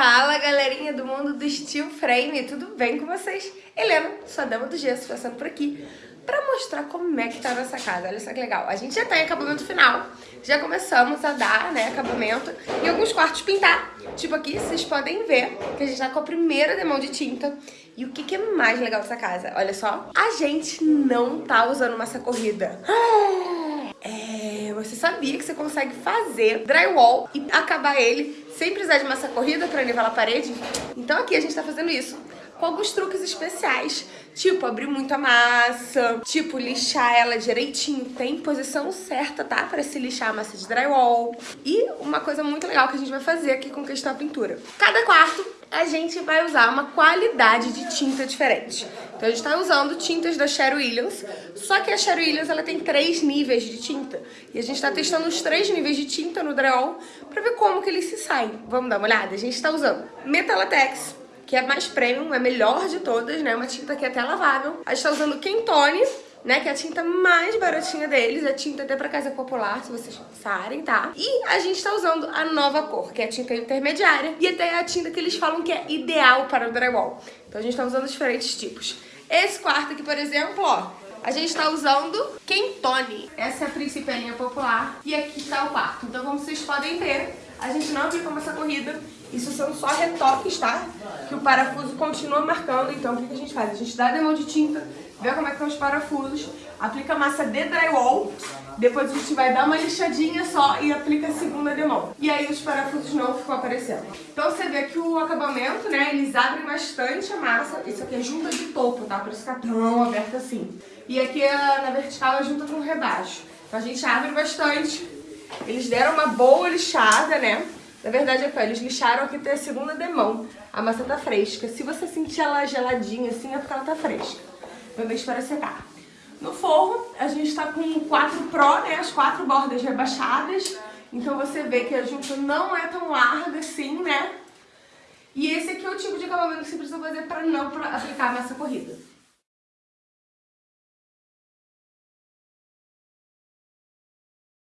Fala galerinha do mundo do Steel Frame, tudo bem com vocês? Helena, sua dama do gesso, passando por aqui pra mostrar como é que tá a nossa casa. Olha só que legal. A gente já tá em acabamento final, já começamos a dar, né, acabamento e alguns quartos pintar. Tipo aqui, vocês podem ver que a gente tá com a primeira demão de tinta. E o que, que é mais legal dessa casa? Olha só, a gente não tá usando massa corrida. É, você sabia que você consegue fazer drywall e acabar ele sem precisar de massa corrida para nivelar a parede? Então aqui a gente tá fazendo isso com alguns truques especiais, tipo abrir muito a massa, tipo lixar ela direitinho, tem posição certa, tá? Para se lixar a massa de drywall. E uma coisa muito legal que a gente vai fazer aqui com questão da pintura. Cada quarto a gente vai usar uma qualidade de tinta diferente. Então a gente está usando tintas da Sherry Williams, só que a Sherry Williams ela tem três níveis de tinta. E a gente está testando os três níveis de tinta no drywall para ver como que eles se saem. Vamos dar uma olhada? A gente está usando Metalatex, que é mais premium, é melhor de todas, né? Uma tinta que é até lavável. A gente tá usando Kentone, né? Que é a tinta mais baratinha deles, é tinta até pra casa popular, se vocês pensarem, tá? E a gente tá usando a nova cor, que é a tinta intermediária, e até a tinta que eles falam que é ideal para o drywall. Então a gente tá usando diferentes tipos. Esse quarto aqui, por exemplo, ó, a gente tá usando Kentone. Essa é a princípio linha popular, e aqui tá o quarto. Então como vocês podem ver, a gente não aplicou essa corrida, isso são só retoques, tá? Que o parafuso continua marcando, então o que a gente faz? A gente dá demão de tinta, vê como é que estão os parafusos, aplica massa de drywall, depois a gente vai dar uma lixadinha só e aplica a segunda demão. E aí os parafusos não ficam aparecendo. Então você vê que o acabamento, né, eles abrem bastante a massa. Isso aqui é junta de topo, tá? Por isso tá tão aberto assim. E aqui na vertical é junta com rebaixo. Então a gente abre bastante. Eles deram uma boa lixada, né? Na verdade, é eles lixaram aqui até a segunda demão. A massa tá fresca. Se você sentir ela geladinha assim, é porque ela tá fresca. Vou para secar. No forro, a gente tá com o 4 Pro, né? As quatro bordas rebaixadas. Então você vê que a junta não é tão larga assim, né? E esse aqui é o tipo de acabamento que você precisa fazer para não aplicar a massa corrida.